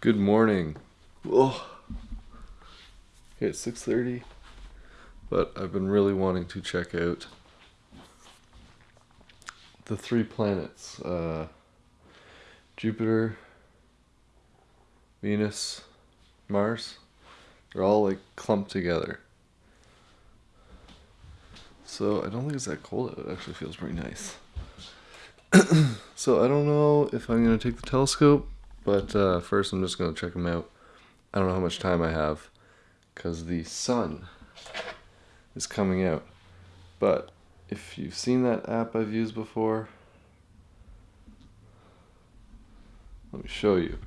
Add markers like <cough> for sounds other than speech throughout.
Good morning. Oh, it's 6.30, but I've been really wanting to check out the three planets, uh, Jupiter, Venus, Mars. They're all like clumped together. So I don't think it's that cold. It actually feels pretty nice. <clears throat> so I don't know if I'm going to take the telescope but uh, first, I'm just going to check them out. I don't know how much time I have because the sun is coming out. But if you've seen that app I've used before, let me show you.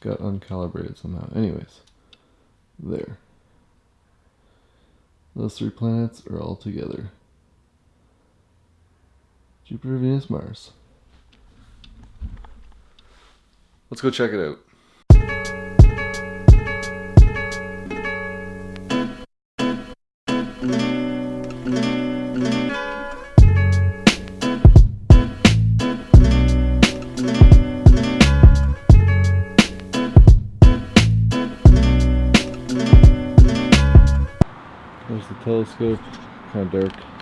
Got uncalibrated somehow. Anyways, there. Those three planets are all together. Jupiter, Venus, Mars. Let's go check it out. There's the telescope, kind of dark.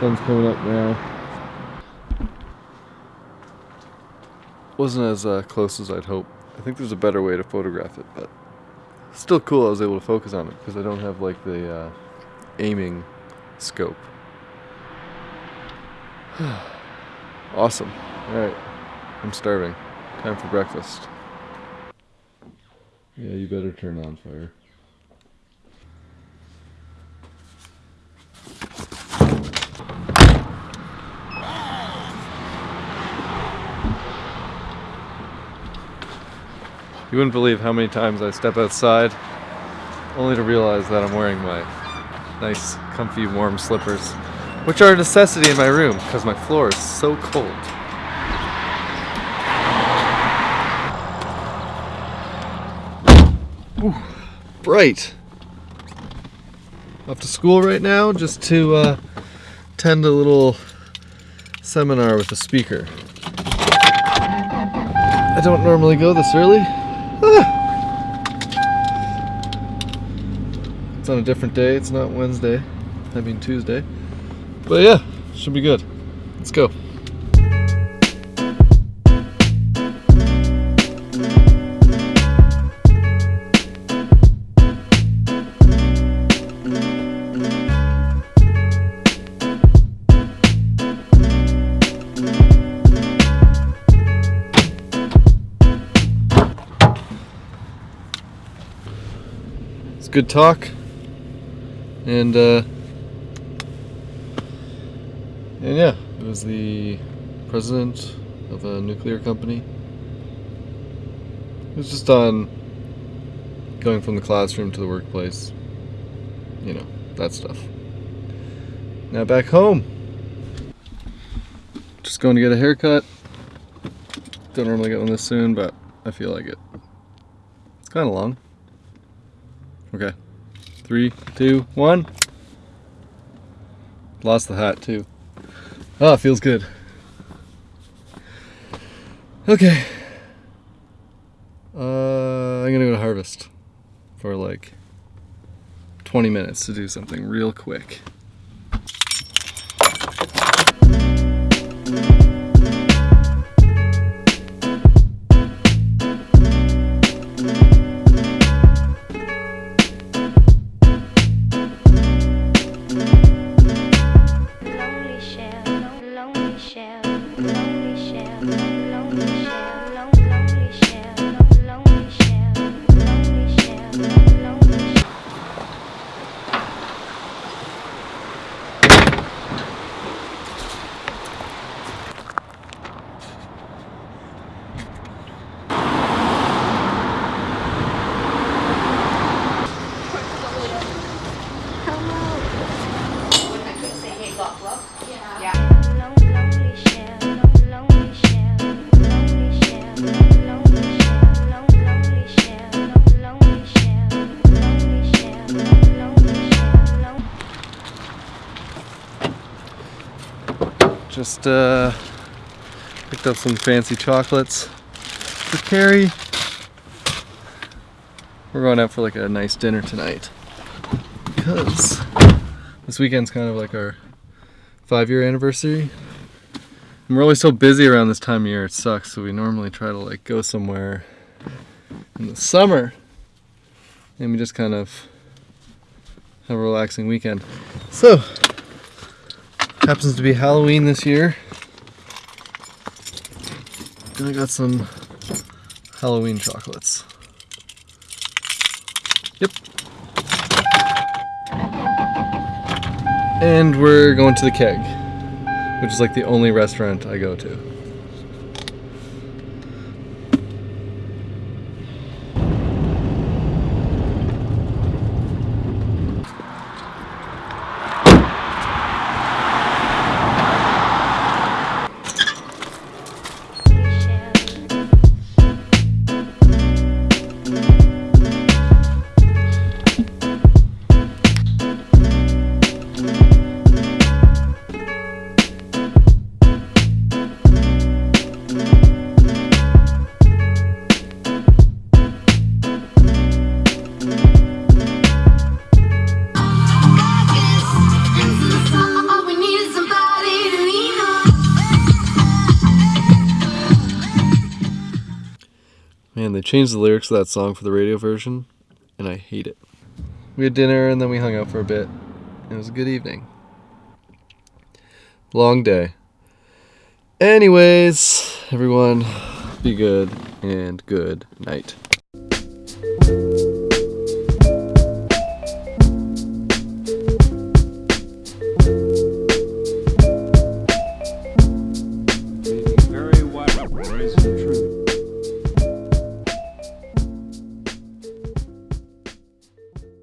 sun's coming up now. Wasn't as uh, close as I'd hope. I think there's a better way to photograph it, but still cool I was able to focus on it because I don't have like the uh, aiming scope. <sighs> awesome. Alright, I'm starving. Time for breakfast. Yeah, you better turn on fire. You wouldn't believe how many times I step outside only to realize that I'm wearing my nice, comfy, warm slippers, which are a necessity in my room because my floor is so cold. Ooh, bright. Off to school right now just to uh, attend a little seminar with a speaker. I don't normally go this early. <sighs> it's on a different day. It's not Wednesday. I mean Tuesday. But yeah, should be good. Let's go. good talk. And, uh, and yeah, it was the president of a nuclear company. It was just on going from the classroom to the workplace. You know, that stuff. Now back home. Just going to get a haircut. Don't normally get one this soon, but I feel like it. It's kind of long. Okay. Three, two, one. Lost the hat too. Oh, feels good. Okay. Uh, I'm gonna go to Harvest for like 20 minutes to do something real quick. Just uh, picked up some fancy chocolates for Carrie. We're going out for like a nice dinner tonight because this weekend's kind of like our five year anniversary. And we're always so busy around this time of year, it sucks. So we normally try to like go somewhere in the summer and we just kind of have a relaxing weekend. So, happens to be Halloween this year. And I got some Halloween chocolates. Yep. And we're going to the keg, which is like the only restaurant I go to. Man, they changed the lyrics of that song for the radio version, and I hate it. We had dinner and then we hung out for a bit. It was a good evening. Long day. Anyways, everyone, be good and good night.